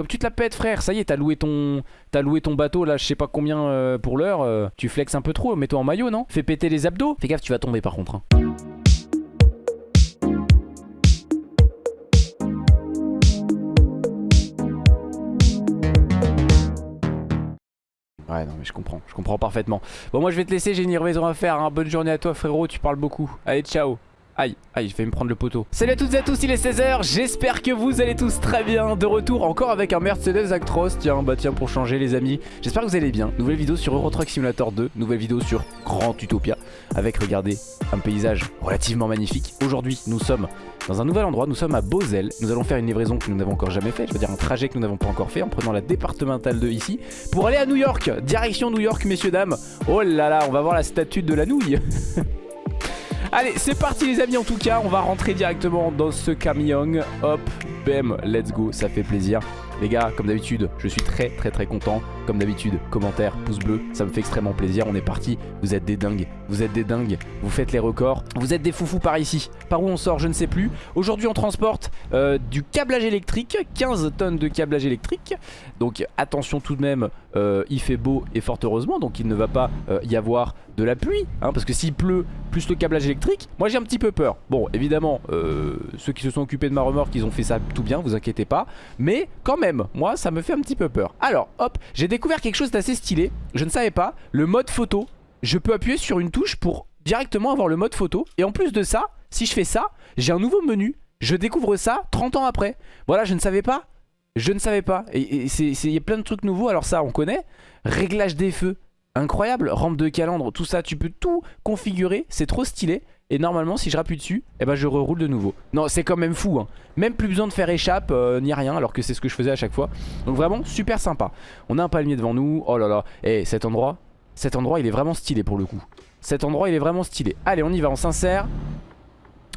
Comme tu te la pètes frère, ça y est, t'as loué ton t'as loué ton bateau là, je sais pas combien euh, pour l'heure. euh, tu flexes un peu trop, mets-toi en maillot, non? Fais péter les abdos. Fais gaffe, tu vas tomber par contre. hein. Ouais non mais je comprends, je comprends parfaitement Bon moi je vais te laisser, j'ai une livraison à faire hein. Bonne journée à toi frérot, tu parles beaucoup Allez ciao Aïe, aïe, je vais me prendre le poteau. Salut à toutes et à tous, il est 16h, j'espère que vous allez tous très bien. De retour encore avec un Mercedes Actros, tiens, bah tiens, pour changer les amis. J'espère que vous allez bien. Nouvelle vidéo sur Euro Truck Simulator 2, nouvelle vidéo sur Grand Utopia, avec, regardez, un paysage relativement magnifique. Aujourd'hui, nous sommes dans un nouvel endroit, nous sommes à Beauzel. Nous allons faire une livraison que nous n'avons encore jamais fait, je veux dire un trajet que nous n'avons pas encore fait, en prenant la départementale de ici, pour aller à New York. Direction New York, messieurs, dames. Oh là là, on va voir la statue de la nouille. Allez, c'est parti les amis en tout cas, on va rentrer directement dans ce camion. Hop, bam, let's go, ça fait plaisir. Les gars, comme d'habitude, je suis très très très content. Comme d'habitude, commentaire, pouce bleu, ça me fait extrêmement plaisir. On est parti, vous êtes des dingues, vous êtes des dingues, vous faites les records. Vous êtes des foufous par ici. Par où on sort, je ne sais plus. Aujourd'hui, on transporte euh, du câblage électrique, 15 tonnes de câblage électrique. Donc attention tout de même, euh, il fait beau et fort heureusement, donc il ne va pas euh, y avoir de la pluie. hein, parce que s'il pleut, plus le câblage électrique, moi j'ai un petit peu peur. Bon, évidemment, ceux qui se sont occupés de ma remorque, ils ont fait ça tout bien, vous inquiétez pas. Mais quand même, moi ça me fait un petit peu peur. Alors, hop, j'ai découvert quelque chose d'assez stylé. Je ne savais pas, le mode photo. Je peux appuyer sur une touche pour directement avoir le mode photo. Et en plus de ça, si je fais ça, j'ai un nouveau menu. Je découvre ça 30 ans après. Voilà, je ne savais pas. Je ne savais pas. Et il y a plein de trucs nouveaux. Alors ça, on connaît. Réglage des feux. Incroyable. Rampe de calandre, tout ça. Tu peux tout configurer. C'est trop stylé. Et normalement, si je rappuie dessus, eh ben, je reroule de nouveau. Non, c'est quand même fou. hein. Même plus besoin de faire échappe euh, ni rien. Alors que c'est ce que je faisais à chaque fois. Donc vraiment, super sympa. On a un palmier devant nous. Oh là là. Et cet endroit, cet endroit, il est vraiment stylé pour le coup. Cet endroit, il est vraiment stylé. Allez, on y va. On s'insère.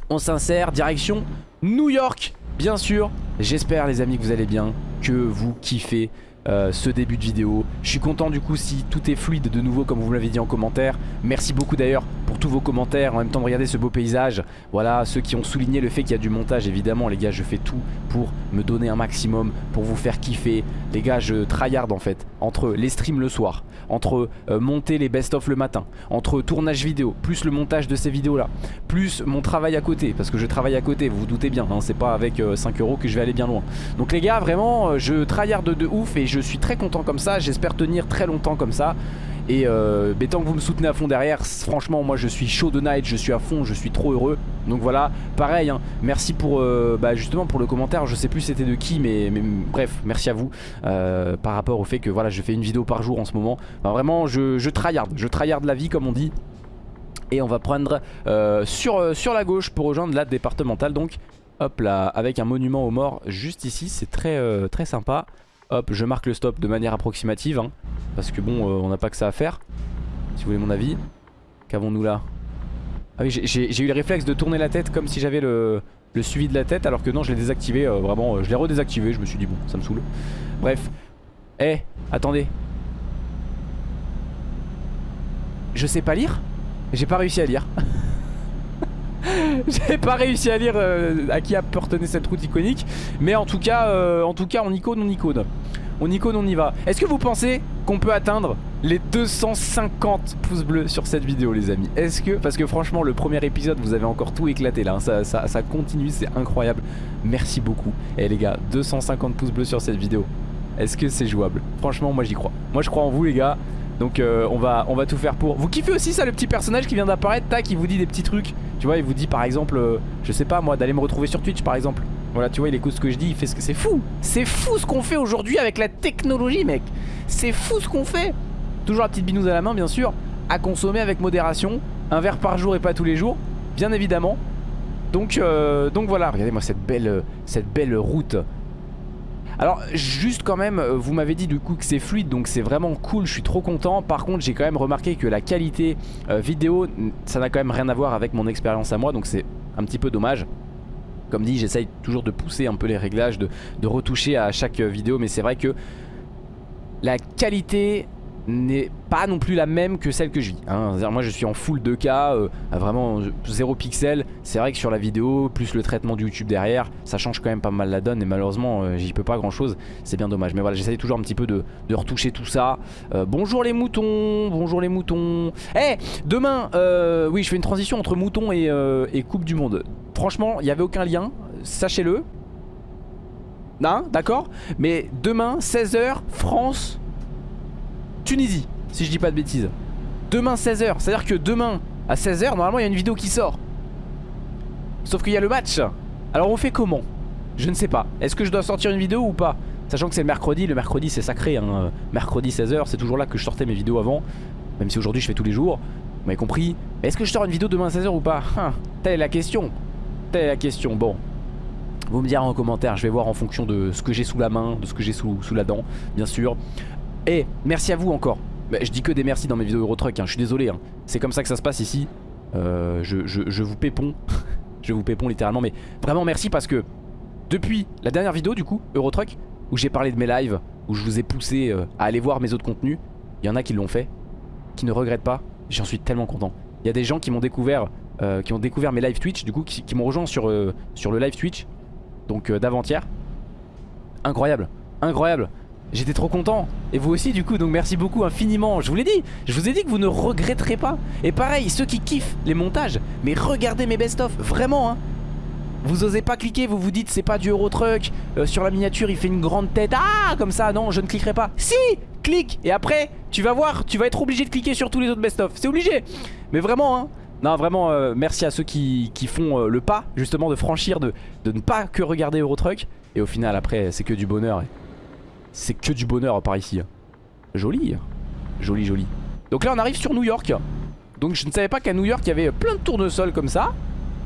On s'insère. Direction New York. Bien sûr, j'espère les amis que vous allez bien, que vous kiffez euh, ce début de vidéo. Je suis content du coup si tout est fluide de nouveau comme vous me l'avez dit en commentaire. Merci beaucoup d'ailleurs pour tous vos commentaires, en même temps de regarder ce beau paysage. Voilà, ceux qui ont souligné le fait qu'il y a du montage, évidemment les gars, je fais tout pour me donner un maximum, pour vous faire kiffer. Les gars, je tryhard en fait, entre les streams le soir, entre euh, monter les best-of le matin, entre tournage vidéo, plus le montage de ces vidéos là, plus mon travail à côté, parce que je travaille à côté, vous vous doutez bien, hein, c'est pas avec euh, 5 euros que je vais aller bien loin. Donc les gars, vraiment, euh, je tryhard de, de ouf et je suis très content comme ça, j'espère tenir très longtemps comme ça. Et euh, mais tant que vous me soutenez à fond derrière, franchement moi je suis chaud de night, je suis à fond, je suis trop heureux. Donc voilà, pareil, hein, merci pour euh, bah, justement pour le commentaire, je sais plus c'était de qui, mais, bref, merci à vous euh, par rapport au fait que voilà je fais une vidéo par jour en ce moment. Vraiment je, je tryhard, je tryhard la vie comme on dit. Et on va prendre sur, sur la gauche pour rejoindre la départementale donc hop là avec un monument aux morts juste ici, c'est très, très sympa. Hop, je marque le stop de manière approximative hein, Parce que bon, euh, on n'a pas que ça à faire. Si vous voulez mon avis Qu'avons-nous là? Ah oui, j'ai- eu le réflexe de tourner la tête comme si j'avais le, le suivi de la tête Alors que non, je l'ai désactivé, euh, vraiment, euh, je l'ai redésactivé Je me suis dit bon, ça me saoule. Bref, eh, attendez. Je sais pas lire J'ai pas réussi à lire J'ai pas réussi à lire euh, à qui appartenait cette route iconique. Mais en tout cas, euh, en tout cas on icône, on icône On icône, on y va. Est-ce que vous pensez qu'on peut atteindre les 250 pouces bleus sur cette vidéo les amis? Est-ce que, parce que franchement le premier épisode vous avez encore tout éclaté là hein, ça, ça, ça continue, c'est incroyable. Merci beaucoup. Et les gars, 250 pouces bleus sur cette vidéo. Est-ce que c'est jouable? Franchement moi j'y crois. Moi je crois en vous les gars donc euh, on, va, tout faire pour. Vous kiffez aussi ça le petit personnage qui vient d'apparaître Tac il vous dit des petits trucs. Tu vois il vous dit par exemple euh, Je sais pas moi d'aller me retrouver sur Twitch par exemple. Voilà tu vois il écoute ce que je dis Il fait ce que c'est fou. C'est fou ce qu'on fait aujourd'hui avec la technologie mec. C'est fou ce qu'on fait. Toujours la petite binouse à la main bien sûr À consommer avec modération Un verre par jour et pas tous les jours Bien évidemment. Donc, euh, donc voilà. Regardez moi cette belle, cette belle route alors juste quand même, euh, vous m'avez dit du coup que c'est fluide donc c'est vraiment cool, je suis trop content. Par contre j'ai quand même remarqué que la qualité euh, vidéo, ça n'a quand même rien à voir avec mon expérience à moi donc c'est un petit peu dommage. Comme dit j'essaye toujours de pousser un peu les réglages, de, retoucher à chaque euh, vidéo mais c'est vrai que la qualité n'est pas non plus la même que celle que je vis. Hein. Moi je suis en full 2K, euh, vraiment 0 pixels. C'est vrai que sur la vidéo, plus le traitement du YouTube derrière, ça change quand même pas mal la donne et malheureusement euh, j'y peux pas grand chose. C'est bien dommage. Mais voilà, j'essaye toujours un petit peu de, retoucher tout ça. Euh, bonjour les moutons, bonjour les moutons. Eh, demain, oui je fais une transition entre moutons et, Coupe du Monde. Franchement, il n'y avait aucun lien, sachez-le. Non, d'accord? Mais demain, 16h, France, Tunisie, si je dis pas de bêtises. Demain 16h, c'est-à-dire que demain à 16h, normalement il y a une vidéo qui sort. Sauf qu'il y a le match. Alors on fait comment? Je ne sais pas. Est-ce que je dois sortir une vidéo ou pas? Sachant que c'est le mercredi, le mercredi c'est sacré. Hein. Mercredi 16h, c'est toujours là que je sortais mes vidéos avant. Même si aujourd'hui je fais tous les jours. Vous m'avez compris? Est-ce que je sors une vidéo demain à 16h ou pas? Hein, Telle est la question. Telle est la question. Bon. Vous me direz en commentaire, je vais voir en fonction de ce que j'ai sous la main, de ce que j'ai sous la dent, bien sûr. Et merci à vous encore. je dis que des merci dans mes vidéos Eurotruck, hein. je suis désolé. Hein. C'est comme ça que ça se passe ici. Euh, je, vous pépon. je vous pépon littéralement. Mais vraiment merci parce que depuis la dernière vidéo du coup, Eurotruck, où j'ai parlé de mes lives, où je vous ai poussé euh, à aller voir mes autres contenus, il y en a qui l'ont fait, qui ne regrettent pas. J'en suis tellement content. Il y a des gens qui m'ont découvert, euh, qui ont découvert mes live Twitch, du coup, qui, qui m'ont rejoint sur, sur le live Twitch, donc d'avant-hier. Incroyable, incroyable. J'étais trop content. Et vous aussi du coup donc merci beaucoup infiniment. Je vous l'ai dit Je vous ai dit que vous ne regretterez pas. Et pareil ceux qui kiffent les montages Mais regardez mes best-of Vraiment hein. Vous osez pas cliquer, vous vous dites c'est pas du Eurotruck euh, Sur la miniature il fait une grande tête. Ah comme ça non je ne cliquerai pas. Si clique. Et après tu vas voir Tu vas être obligé de cliquer sur tous les autres best-of. C'est obligé. Mais vraiment hein. Non vraiment euh, merci à ceux qui, font euh, le pas justement de franchir de, de ne pas que regarder Eurotruck Et au final après c'est que du bonheur c'est que du bonheur par ici. Joli. Joli, joli. Donc là, on arrive sur New York. Donc je ne savais pas qu'à New York, il y avait plein de tournesols comme ça.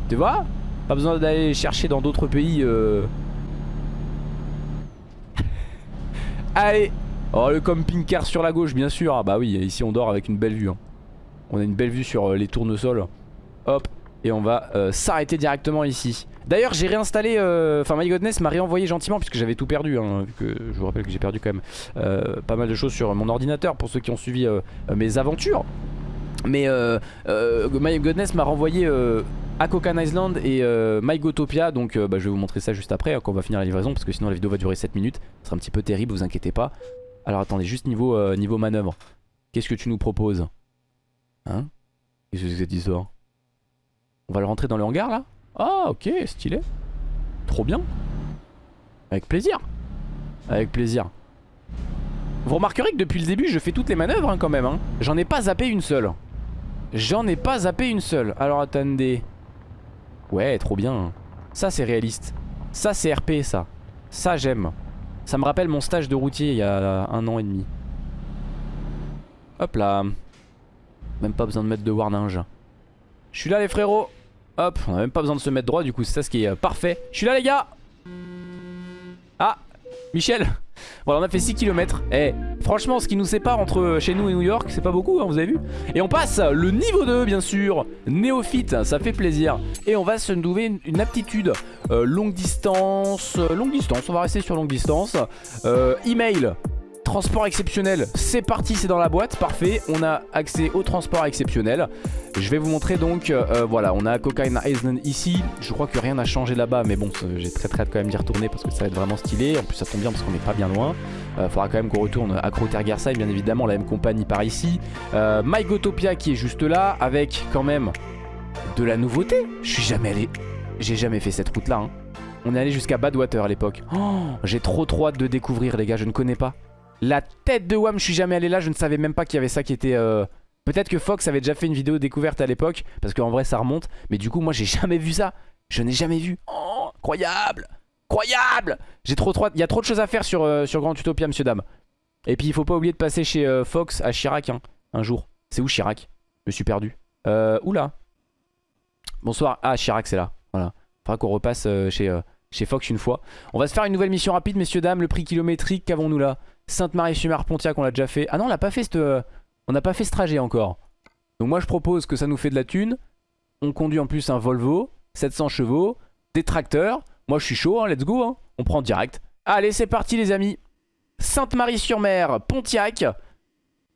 Tu vois? Pas besoin d'aller chercher dans d'autres pays. Euh... Allez Oh, le camping-car sur la gauche, bien sûr. Ah bah oui, ici, on dort avec une belle vue. Hein. On a une belle vue sur euh, les tournesols. Hop. Et on va euh, s'arrêter directement ici. D'ailleurs j'ai réinstallé, euh, enfin My Godness m'a réenvoyé gentiment puisque j'avais tout perdu, hein, je vous rappelle que j'ai perdu quand même euh, pas mal de choses sur mon ordinateur pour ceux qui ont suivi euh, mes aventures. Mais My Godness m'a renvoyé Akokan Island et MyGotopia donc bah, je vais vous montrer ça juste après hein, quand on va finir la livraison parce que sinon la vidéo va durer 7 minutes. Ce sera un petit peu terrible, vous inquiétez pas. Alors attendez, juste niveau, manœuvre. Qu'est-ce que tu nous proposes? Hein? Qu'est-ce que c'est ça On va le rentrer dans le hangar là? Ah ok stylé. Trop bien. Avec plaisir. Avec plaisir. Vous remarquerez que depuis le début je fais toutes les manœuvres hein, quand même hein. J'en ai pas zappé une seule. J'en ai pas zappé une seule. Alors attendez. Ouais trop bien. Ça c'est réaliste. Ça c'est RP ça. Ça j'aime. Ça me rappelle mon stage de routier il y a un an et demi. Hop là. Même pas besoin de mettre de warninge. Je suis là les frérots Hop, on a même pas besoin de se mettre droit du coup c'est ça ce qui est euh, parfait. Je suis là les gars. Ah Michel. Voilà on a fait 6 km Eh franchement ce qui nous sépare entre euh, chez nous et New York c'est pas beaucoup hein, vous avez vu. Et on passe le niveau 2 bien sûr. Néophyte ça fait plaisir. Et on va se nouer une, aptitude euh, Longue distance Longue distance on va rester sur longue distance. Email Transport exceptionnel, c'est parti, c'est dans la boîte, parfait. On a accès au transport exceptionnel. Je vais vous montrer donc, euh, voilà, on a Cocaine Island ici. Je crois que rien n'a changé là-bas, mais bon, j'ai très très hâte quand même d'y retourner parce que ça va être vraiment stylé. En plus, ça tombe bien parce qu'on n'est pas bien loin. Euh, faudra quand même qu'on retourne à Crotergersheim, bien évidemment, la même compagnie par ici. Euh, MyGotopia qui est juste là, avec quand même de la nouveauté. Je suis jamais allé, j'ai jamais fait cette route-là. Hein. On est allé jusqu'à Badwater à l'époque. Oh, j'ai trop trop hâte de découvrir, les gars, je ne connais pas. La tête de Wam, je suis jamais allé là, je ne savais même pas qu'il y avait ça qui était... Euh, peut-être que Fox avait déjà fait une vidéo découverte à l'époque, parce qu'en vrai ça remonte. Mais du coup, moi j'ai jamais vu ça. Je n'ai jamais vu. Oh, incroyable Incroyable J'ai trop trop... Il y a trop de choses à faire sur, euh, Grand Utopia, monsieur dame. Et puis il faut pas oublier de passer chez euh, Fox à Chirac, hein, un jour. C'est où Chirac? Je me suis perdu. Euh, oula. Bonsoir. Ah, Chirac, c'est là. Voilà. Faudra qu'on repasse chez, chez Fox une fois. On va se faire une nouvelle mission rapide, messieurs, dames. Le prix kilométrique, qu'avons-nous là? Sainte-Marie-sur-Mer-Pontiac, on l'a déjà fait. Ah non, on n'a pas fait ce euh, on n'a pas fait ce trajet encore. Donc moi je propose que ça nous fait de la thune. On conduit en plus un Volvo, 700 chevaux, des tracteurs. Moi je suis chaud, hein, let's go. Hein. On prend direct. Allez, c'est parti les amis. Sainte-Marie-sur-Mer, Pontiac.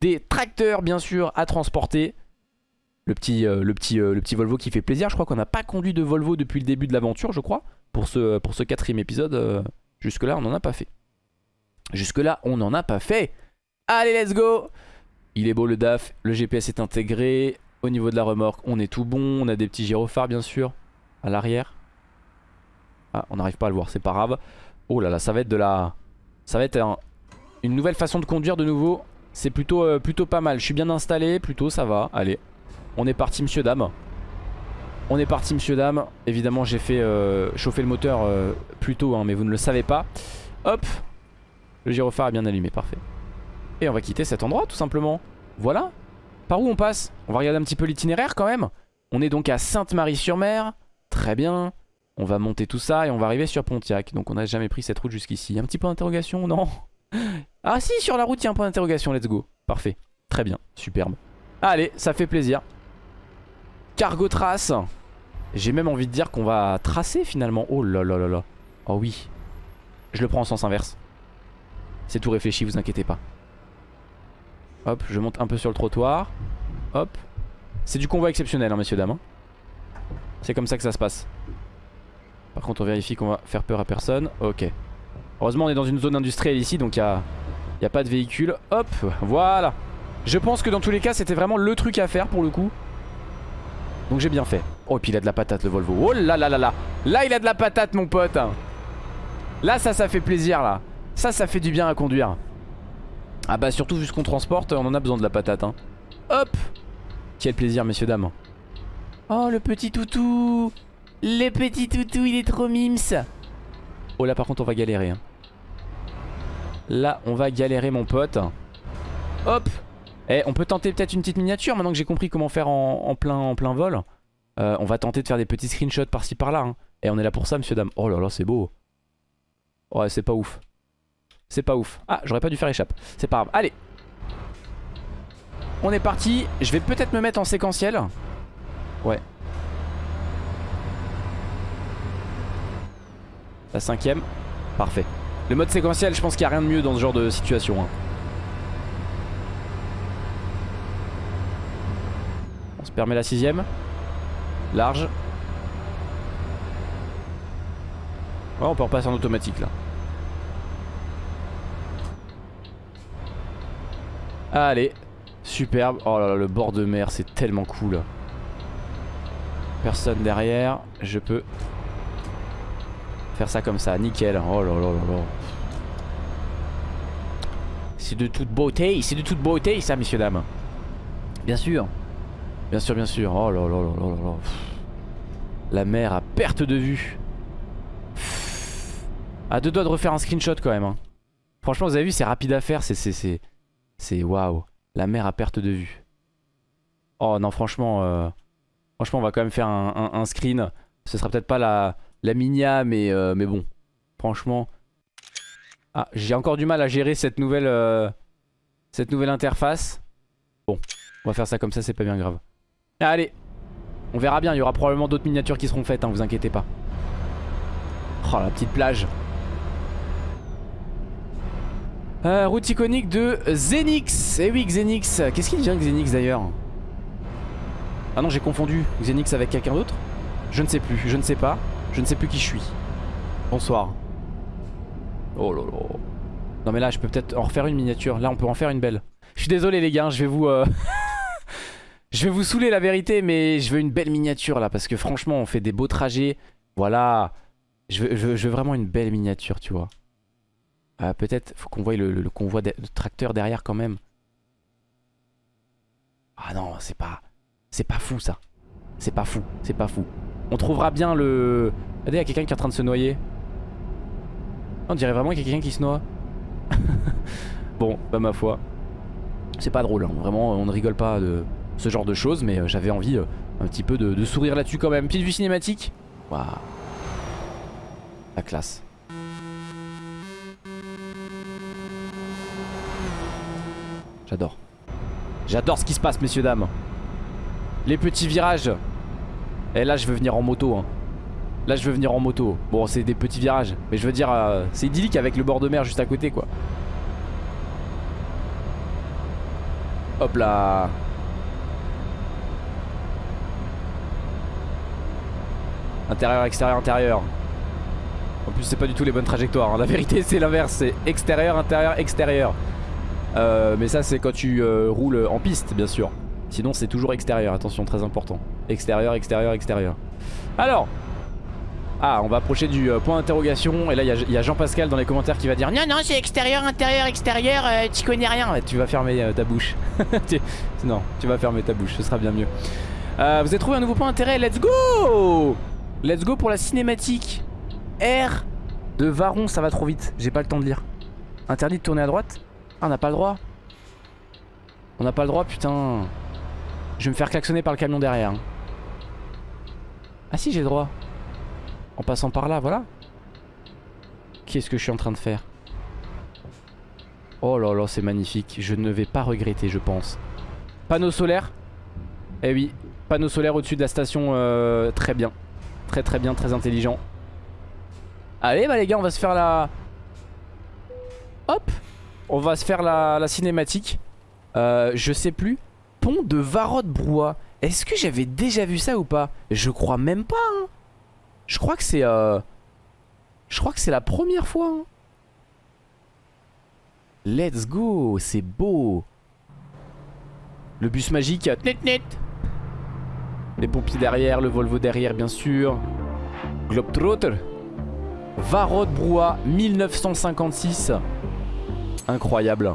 des tracteurs bien sûr à transporter. Le petit, euh, le, petit, euh, le petit Volvo qui fait plaisir. Je crois qu'on n'a pas conduit de Volvo depuis le début de l'aventure, je crois. Pour ce, quatrième épisode, jusque-là, on n'en a pas fait. Jusque-là, on n'en a pas fait. Allez, let's go Il est beau le DAF, le GPS est intégré. Au niveau de la remorque, on est tout bon. On a des petits gyrophares, bien sûr, à l'arrière. Ah, on n'arrive pas à le voir, c'est pas grave. Oh là là, ça va être de la... Ça va être une nouvelle façon de conduire de nouveau. C'est plutôt, plutôt pas mal. Je suis bien installé, plutôt ça va. Allez, on est parti monsieur dame On est parti monsieur dame Évidemment j'ai fait euh, chauffer le moteur euh, plus tôt hein, mais vous ne le savez pas Hop Le gyrophare est bien allumé parfait. Et on va quitter cet endroit tout simplement. Voilà. Par où on passe? On va regarder un petit peu l'itinéraire quand même. On est donc à Sainte-Marie-sur-Mer. Très bien. On va monter tout ça et on va arriver sur Pontiac. Donc on n'a jamais pris cette route jusqu'ici. Un petit point d'interrogation Non? Ah si sur la route il y a un point d'interrogation. Let's go. Parfait. Très bien. Superbe. Allez ça fait plaisir. Cargo trace. J'ai même envie de dire qu'on va tracer finalement. Oh là là là là. Oh oui. Je le prends en sens inverse. C'est tout réfléchi, vous inquiétez pas. Hop, je monte un peu sur le trottoir. Hop. C'est du convoi exceptionnel, hein, messieurs, dames. Hein. C'est comme ça que ça se passe. Par contre, on vérifie qu'on va faire peur à personne. Ok. Heureusement, on est dans une zone industrielle ici, donc il n'y a, pas de véhicule. Hop, voilà. Je pense que dans tous les cas, c'était vraiment le truc à faire pour le coup. Donc j'ai bien fait. Oh, et puis il a de la patate le Volvo. Oh là là là là. Là, il a de la patate, mon pote. Là, ça, ça fait plaisir, là. Ça, ça fait du bien à conduire. Ah bah, surtout vu ce qu'on transporte, on en a besoin de la patate. Hein. Hop. Quel plaisir, messieurs, dames. Oh, le petit toutou. Le petit toutou, il est trop mims. Oh, là, par contre, on va galérer. Hein. Là, on va galérer, mon pote. Hop. Eh, on peut tenter peut-être une petite miniature maintenant que j'ai compris comment faire en, plein, en plein vol. Euh, on va tenter de faire des petits screenshots par-ci par-là. Hein. Et on est là pour ça, monsieur, dame. Oh là là, c'est beau. Ouais, c'est pas ouf. C'est pas ouf. Ah, j'aurais pas dû faire échappe. C'est pas grave. Allez. On est parti. Je vais peut-être me mettre en séquentiel. Ouais. La cinquième. Parfait. Le mode séquentiel, je pense qu'il n'y a rien de mieux dans ce genre de situation. Hein. permet la sixième. Large. on peut repasser en automatique là. Allez, superbe. Oh là là, le bord de mer, c'est tellement cool. Personne derrière. Je peux faire ça comme ça, nickel. Oh là là là là. C'est de toute beauté, c'est de toute beauté ça, messieurs, dames. Bien sûr. Bien sûr, bien sûr. Oh là là là là là La mer à perte de vue. À deux doigts de refaire un screenshot quand même. Hein. Franchement, vous avez vu, c'est rapide à faire. C'est. C'est. Waouh. La mer à perte de vue. Oh non, franchement. Euh, franchement, on va quand même faire un, screen. Ce sera peut-être pas la, la minia, mais, euh, mais bon. Franchement. Ah, j'ai encore du mal à gérer cette nouvelle. Euh, cette nouvelle interface. Bon, on va faire ça comme ça, c'est pas bien grave. Allez On verra bien, il y aura probablement d'autres miniatures qui seront faites, hein, vous inquiétez pas. Oh la petite plage euh, Route iconique de Xenix. Eh oui Xenix. Qu'est-ce qu'il devient Xenix d'ailleurs? Ah non j'ai confondu Xenix avec quelqu'un d'autre. Je ne sais plus, je ne sais pas Je ne sais plus qui je suis. Bonsoir. Oh là là. Non mais là je peux peut-être en refaire une miniature. Là on peut en faire une belle. Je suis désolé les gars, je vais vous... Euh, Je vais vous saouler la vérité, mais je veux une belle miniature là, parce que franchement, on fait des beaux trajets. Voilà. Je veux, vraiment une belle miniature, tu vois. Euh, Peut-être, faut qu'on voie le, convoi de, tracteur derrière quand même. Ah non, c'est pas... C'est pas fou ça. C'est pas fou, c'est pas fou. On trouvera bien le... Regardez, il y a quelqu'un qui est en train de se noyer. On dirait vraiment qu'il y a quelqu'un qui se noie. bon, pas ma foi. C'est pas drôle, hein. vraiment, on ne rigole pas de ce genre de choses mais euh, j'avais envie euh, un petit peu de, sourire là-dessus quand même. Petite vue cinématique. Waouh. La classe. J'adore. J'adore ce qui se passe messieurs dames. Les petits virages. Et eh, là je veux venir en moto hein. Là je veux venir en moto Bon c'est des petits virages Mais je veux dire euh, c'est idyllique avec le bord de mer juste à côté quoi Hop là Intérieur, extérieur, intérieur. En plus c'est pas du tout les bonnes trajectoires. hein. La vérité c'est l'inverse. C'est extérieur, intérieur, extérieur. Euh, mais ça c'est quand tu euh, roules en piste bien sûr. Sinon c'est toujours extérieur. Attention très important. Extérieur, extérieur, extérieur. Alors ah, on va approcher du euh, point d'interrogation. Et là, il y a- Jean-Pascal dans les commentaires qui va dire Non, non, c'est extérieur, intérieur, extérieur, tu connais rien. Ouais, tu vas fermer ta bouche. Non, tu vas fermer ta bouche, ce sera bien mieux. Vous avez trouvé un nouveau point d'intérêt, let's go Let's go pour la cinématique. R de Varon, ça va trop vite, j'ai pas le temps de lire. Interdit de tourner à droite? Ah, on n'a pas le droit. On n'a pas le droit, putain. Je vais me faire klaxonner par le camion derrière. Ah si, j'ai le droit. En passant par là, voilà. Qu'est-ce que je suis en train de faire? Oh là là, c'est magnifique. Je ne vais pas regretter, je pense. Panneau solaire? Eh oui, panneau solaire au-dessus de la station. euh, très bien. Très très bien, très intelligent. Allez, bah les gars, on va se faire la... Hop On va se faire la, cinématique. Euh, je sais plus. Pont de Varode-Brouat. Est-ce que j'avais déjà vu ça ou pas? Je crois même pas, hein. Je crois que c'est... Euh... Je crois que c'est la première fois. hein. Let's go, c'est beau. Le bus magique. Net net. Les pompiers derrière, le Volvo derrière bien sûr. Globetrotter. Varode Brouat 1956. Incroyable.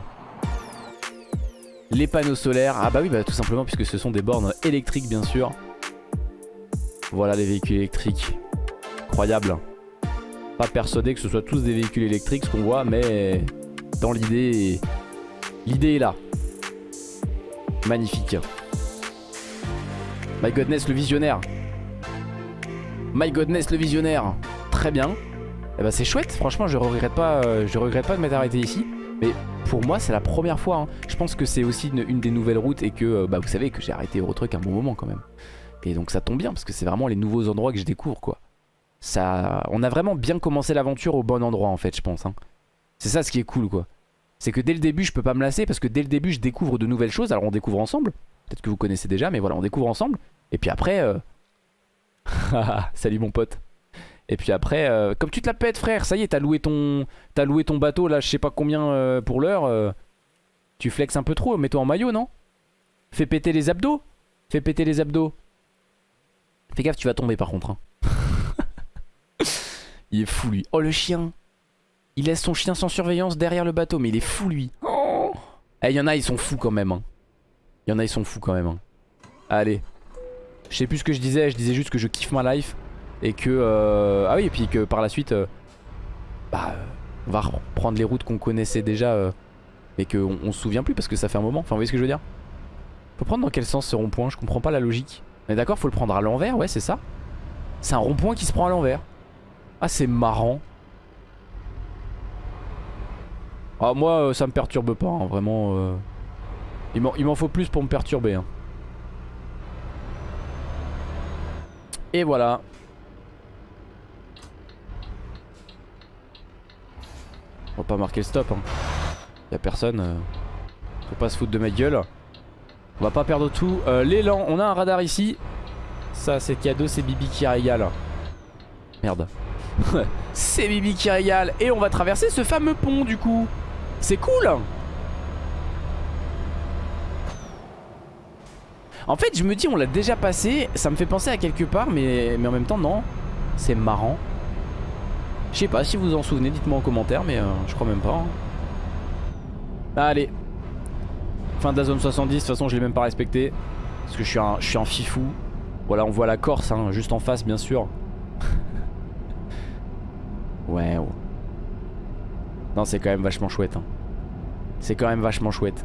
Les panneaux solaires. Ah bah oui, bah tout simplement puisque ce sont des bornes électriques bien sûr. Voilà les véhicules électriques. Incroyable. Pas persuadé que ce soit tous des véhicules électriques ce qu'on voit, mais dans l'idée, l'idée est là. Magnifique. My Godness le visionnaire. My Godness le visionnaire. Très bien. Et bah c'est chouette, franchement je regrette pas, euh, je regrette pas de m'être arrêté ici. Mais pour moi c'est la première fois. hein. Je pense que c'est aussi une, des nouvelles routes et que euh, bah, vous savez que j'ai arrêté Eurotruck un bon moment quand même. Et donc ça tombe bien parce que c'est vraiment les nouveaux endroits que je découvre quoi. Ça, on a vraiment bien commencé l'aventure au bon endroit en fait je pense. hein. C'est ça ce qui est cool quoi. C'est que dès le début je peux pas me lasser parce que dès le début je découvre de nouvelles choses. Alors on découvre ensemble. Peut-être que vous connaissez déjà mais voilà on découvre ensemble. Et puis après... euh, Salut mon pote. Et puis après, euh, comme tu te la pètes frère, ça y est, t'as loué ton, t'as loué ton bateau là, je sais pas combien euh, pour l'heure. euh, tu flexes un peu trop, mets-toi en maillot, non? Fais péter les abdos? Fais péter les abdos. Fais gaffe, tu vas tomber par contre. hein. il est fou lui. Oh le chien. Il laisse son chien sans surveillance derrière le bateau, mais il est fou lui. Oh. Eh, il y en a, ils sont fous quand même. hein. Il y en a, ils sont fous quand même. hein. Allez. Je sais plus ce que je disais, je disais juste que je kiffe ma life. Et que... euh, Ah oui, et puis que par la suite... euh, Bah... euh, On va reprendre les routes qu'on connaissait déjà. euh, Mais qu'on on se souvient plus parce que ça fait un moment. Enfin, vous voyez ce que je veux dire? Faut prendre dans quel sens ce rond-point? Je comprends pas la logique. Mais d'accord, faut le prendre à l'envers, ouais, c'est ça. C'est un rond-point qui se prend à l'envers. Ah, c'est marrant. Ah, moi, euh, ça me perturbe pas, hein, vraiment. euh. Il m'en- Il m'en faut plus pour me perturber. hein. Et voilà. On va pas marquer le stop. Hein. Y'a personne. euh, Faut pas se foutre de ma gueule. On va pas perdre tout. Euh, L'élan, on a un radar ici. Ça, c'est cadeau, c'est Bibi qui régale. Merde. c'est Bibi qui régale. Et on va traverser ce fameux pont du coup. C'est cool. En fait, je me dis, on l'a déjà passé. Ça me fait penser à quelque part, mais, mais en même temps, non. C'est marrant. Je sais pas si vous en souvenez, dites-moi en commentaire, mais euh, je crois même pas. hein. Allez. Fin de la zone 70, de toute façon, je l'ai même pas respecté. Parce que je suis un, je suis un fifou. Voilà, on voit la Corse, hein, juste en face, bien sûr. ouais, oh. Non, c'est quand même vachement chouette. hein. C'est quand même vachement chouette.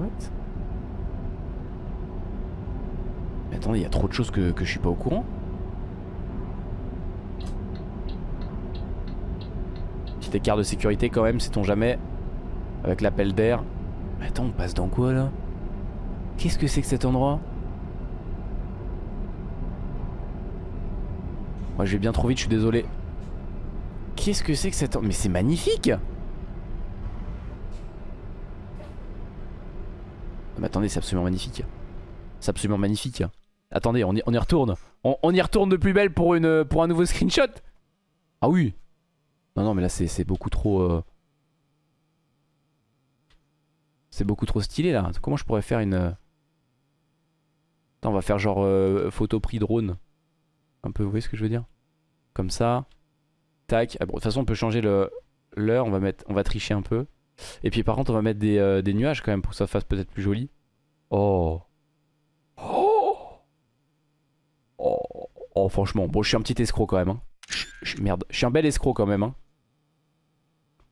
What? Mais attendez, il y a trop de choses que, que je suis pas au courant. Petit écart de sécurité quand même, sait-on jamais. Avec l'appel d'air. Attends, on passe dans quoi là? Qu'est-ce que c'est que cet endroit? Moi je vais bien trop vite, je suis désolé. Qu'est-ce que c'est que cet endroit Mais c'est magnifique Mais attendez, c'est absolument magnifique. C'est absolument magnifique. Attendez, on y, on y retourne. On, on, y retourne de plus belle pour, une, pour un nouveau screenshot. Ah oui. Non, non, mais là, c'est beaucoup trop... Euh... C'est beaucoup trop stylé, là. Comment je pourrais faire une... Attends, on va faire genre euh, photo pris drone. Un peu, vous voyez ce que je veux dire? Comme ça. Tac. Ah, de toute façon, on peut changer l'heure. On, va on va tricher un peu. Et puis par contre, on va mettre des, euh, des nuages quand même pour que ça fasse peut-être plus joli. Oh. Oh. oh. Oh, franchement. Bon, je suis un petit escroc quand même. Hein. merde, je suis un bel escroc quand même. Hein.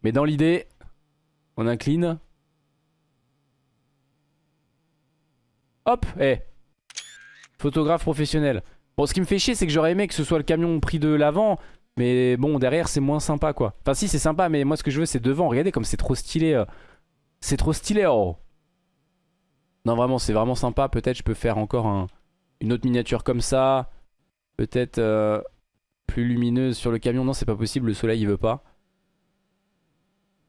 Mais dans l'idée, on incline. Hop, eh. Photographe professionnel. Bon, ce qui me fait chier, c'est que j'aurais aimé que ce soit le camion pris de l'avant. Mais bon, derrière, c'est moins sympa, quoi. Enfin, si, c'est sympa, mais moi, ce que je veux, c'est devant. Regardez comme c'est trop stylé. Euh. C'est trop stylé, oh. Non, vraiment, c'est vraiment sympa. Peut-être je peux faire encore une autre miniature comme ça. Peut-être euh, plus lumineuse sur le camion. Non, c'est pas possible. Le soleil, il veut pas.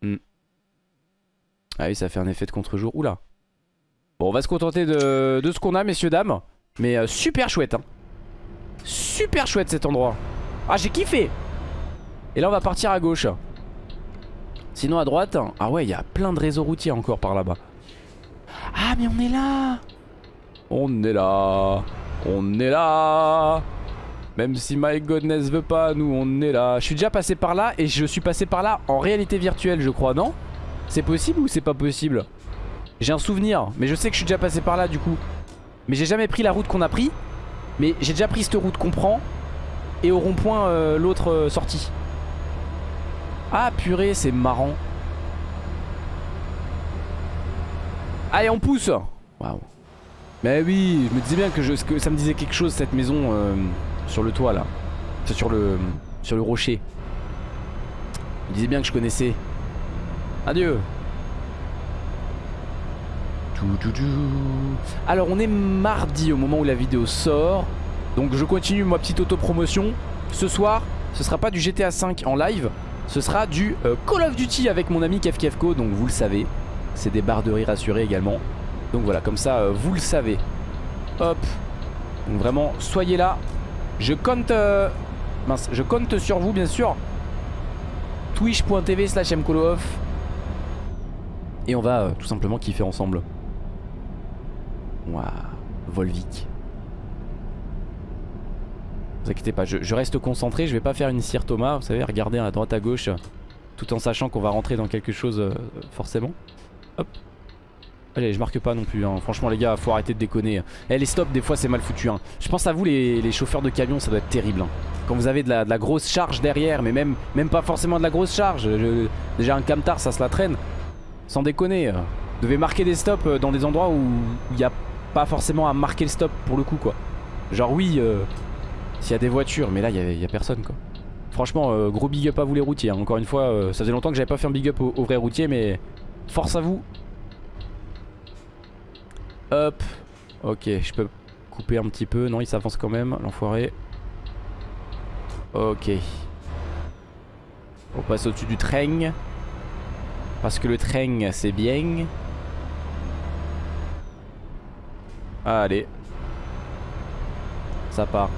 Hmm. Ah oui, ça fait un effet de contre-jour. Oula. Bon, on va se contenter de, ce qu'on a, messieurs, dames. Mais euh, super chouette, hein. Super chouette cet endroit. Ah, j'ai kiffé. Et là, on va partir à gauche. Sinon, à droite... Ah ouais, il y a plein de réseaux routiers encore par là-bas. Ah, mais on est là On est là On est là Même si My Godness veut pas, nous, on est là. Je suis déjà passé par là et je suis passé par là en réalité virtuelle, je crois, non? C'est possible ou c'est pas possible? J'ai un souvenir, mais je sais que je suis déjà passé par là, du coup. Mais j'ai jamais pris la route qu'on a pris. Mais j'ai déjà pris cette route qu'on prend et au rond-point euh, l'autre euh, sortie. Ah purée, c'est marrant. Allez, on pousse Waouh. Mais oui, je me disais bien que, ça me disait quelque chose cette maison euh, sur le toit là. Sur le, sur le rocher. Je me disais bien que je connaissais. Adieu. Alors on est mardi au moment où la vidéo sort. Donc je continue ma petite auto-promotion. Ce soir, ce sera pas du GTA 5 en live, ce sera du euh, Call of Duty avec mon ami KefKefko, donc vous le savez. C'est des barres de également. Donc voilà, comme ça, euh, vous le savez. Hop. Donc vraiment, soyez là. Je compte... Euh, je compte sur vous, bien sûr. Twitch.tv slash mkoloof. Et on va tout simplement kiffer ensemble. Waouh. Volvic vous inquiétez pas, je, reste concentré, je vais pas faire une cire Thomas, vous savez, regarder à droite à gauche, tout en sachant qu'on va rentrer dans quelque chose euh, forcément. Hop. Allez, je marque pas non plus, hein. franchement les gars, faut arrêter de déconner. Eh, les stops, des fois c'est mal foutu. Hein. Je pense à vous les, chauffeurs de camion, ça doit être terrible. Hein. Quand vous avez de la, grosse charge derrière, mais même, même pas forcément de la grosse charge. déjà un camtar, ça se la traîne. Sans déconner. Vous devez marquer des stops euh, dans des endroits où il n'y a pas forcément à marquer le stop pour le coup quoi. Genre oui, euh, s'il y a des voitures, mais là il y, a personne quoi. Franchement, euh, gros big up à vous les routiers. Encore une fois, euh, ça faisait longtemps que j'avais pas fait un big up aux, vrais routiers, mais force à vous. Hop. Ok, je peux couper un petit peu. Non, il s'avance quand même, l'enfoiré. Ok. On passe au-dessus du train. Parce que le train, c'est bien. Allez. Ça part.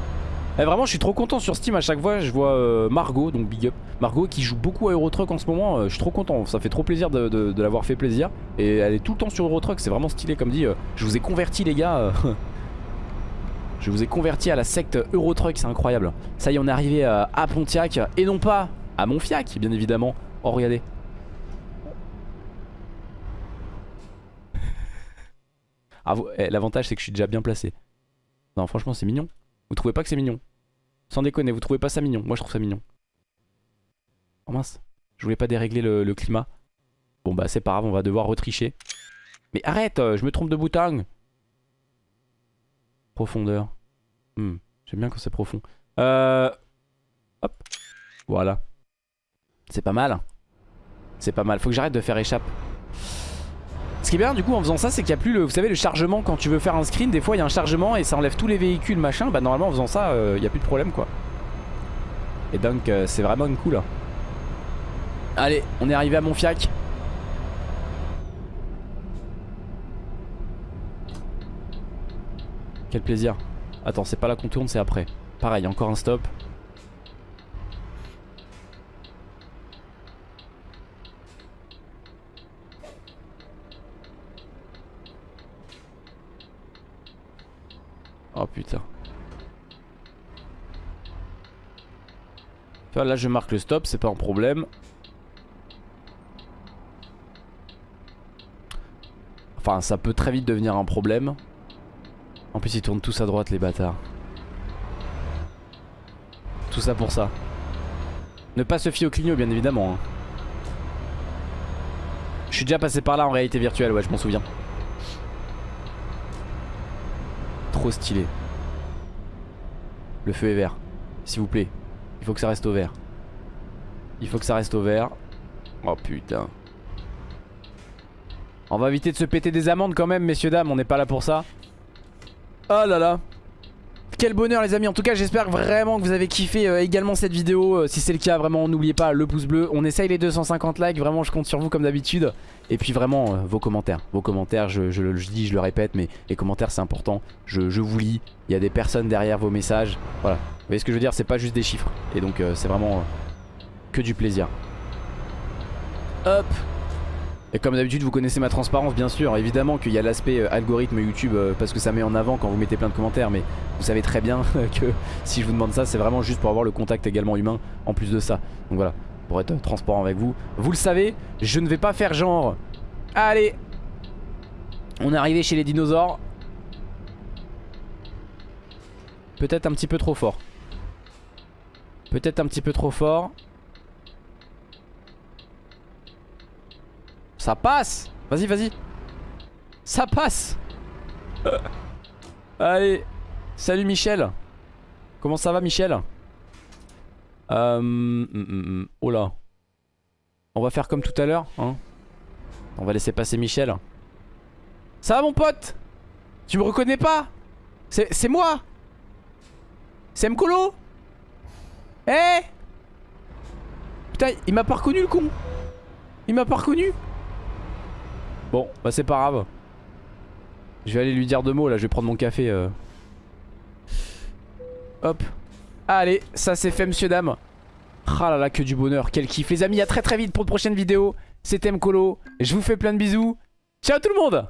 Eh, vraiment je suis trop content sur Steam. À chaque fois je vois euh, Margot donc big up. Margot qui joue beaucoup à Eurotruck en ce moment euh, Je suis trop content. Ça fait trop plaisir de, l'avoir fait plaisir. Et elle est tout le temps sur Eurotruck. C'est vraiment stylé comme dit euh, Je vous ai converti les gars Je vous ai converti à la secte Eurotruck. C'est incroyable. Ça y est on est arrivé à Pontiac. Et non pas à Montfiac bien évidemment. Oh regardez. Ah, eh, L'avantage c'est que je suis déjà bien placé. Non franchement c'est mignon. Vous trouvez pas que c'est mignon? Sans déconner, vous trouvez pas ça mignon Moi je trouve ça mignon. Oh mince, je voulais pas dérégler le, climat. Bon bah c'est pas grave, on va devoir retricher. Mais arrête, euh, je me trompe de bouton. Profondeur. Hmm, J'aime bien quand c'est profond. Euh... Hop. Voilà. C'est pas mal. C'est pas mal. Faut que j'arrête de faire échappe. Ce qui est bien du coup en faisant ça c'est qu'il n'y a plus le, vous savez le chargement quand tu veux faire un screen des fois il y a un chargement et ça enlève tous les véhicules machin bah normalement en faisant ça euh, il n'y a plus de problème quoi et donc euh, c'est vraiment cool Allez on est arrivé à Montfiac Quel plaisir. Attends, c'est pas la contourne, c'est après. Pareil, encore un stop. Oh putain. Vois, là je marque le stop, c'est pas un problème. Enfin, ça peut très vite devenir un problème. En plus, ils tournent tous à droite, les bâtards. Tout ça pour ça. Ne pas se fier au clignot, bien évidemment. hein. Je suis déjà passé par là en réalité virtuelle, ouais, je m'en souviens. Stylé. Le feu est vert. S'il vous plaît. Il faut que ça reste au vert. Il faut que ça reste au vert. Oh putain. On va éviter de se péter des amendes quand même, messieurs, dames. On n'est pas là pour ça. Oh là là. Quel bonheur les amis. En tout cas j'espère vraiment que vous avez kiffé euh, également cette vidéo. Euh, Si c'est le cas vraiment n'oubliez pas le pouce bleu. On essaye les 250 likes. Vraiment je compte sur vous comme d'habitude. Et puis vraiment euh, vos commentaires. Vos commentaires je, je le je dis je le répète mais les commentaires c'est important. Je, je vous lis. Il y a des personnes derrière vos messages. Voilà. Vous voyez ce que je veux dire? C'est pas juste des chiffres. Et donc c'est vraiment que du plaisir. Hop et comme d'habitude vous connaissez ma transparence bien sûr. Évidemment qu'il y a l'aspect euh, algorithme YouTube euh, Parce que ça met en avant quand vous mettez plein de commentaires. Mais vous savez très bien que si je vous demande ça C'est vraiment juste pour avoir le contact également humain En plus de ça. Donc voilà pour être transparent avec vous. Vous le savez je ne vais pas faire genre. Allez. On est arrivé chez les dinosaures. Peut-être un petit peu trop fort. Peut-être un petit peu trop fort Ça passe. Vas-y, vas-y. Ça passe. Allez. Salut Michel. Comment ça va Michel euh, hum, hum, hum. Oh On va faire comme tout à l'heure hein. On va laisser passer Michel. Ça va mon pote? Tu me reconnais pas? C'est moi? C'est Mkolo? Eh? Putain il m'a pas reconnu le con. Il m'a pas reconnu Bon, bah c'est pas grave. Je vais aller lui dire deux mots là, je vais prendre mon café. euh. Hop. Allez, ça c'est fait monsieur dame. Ah là là, que du bonheur, quel kiff. Les amis, à très très vite pour de prochaines vidéos. C'était Mkolo. Je vous fais plein de bisous. Ciao tout le monde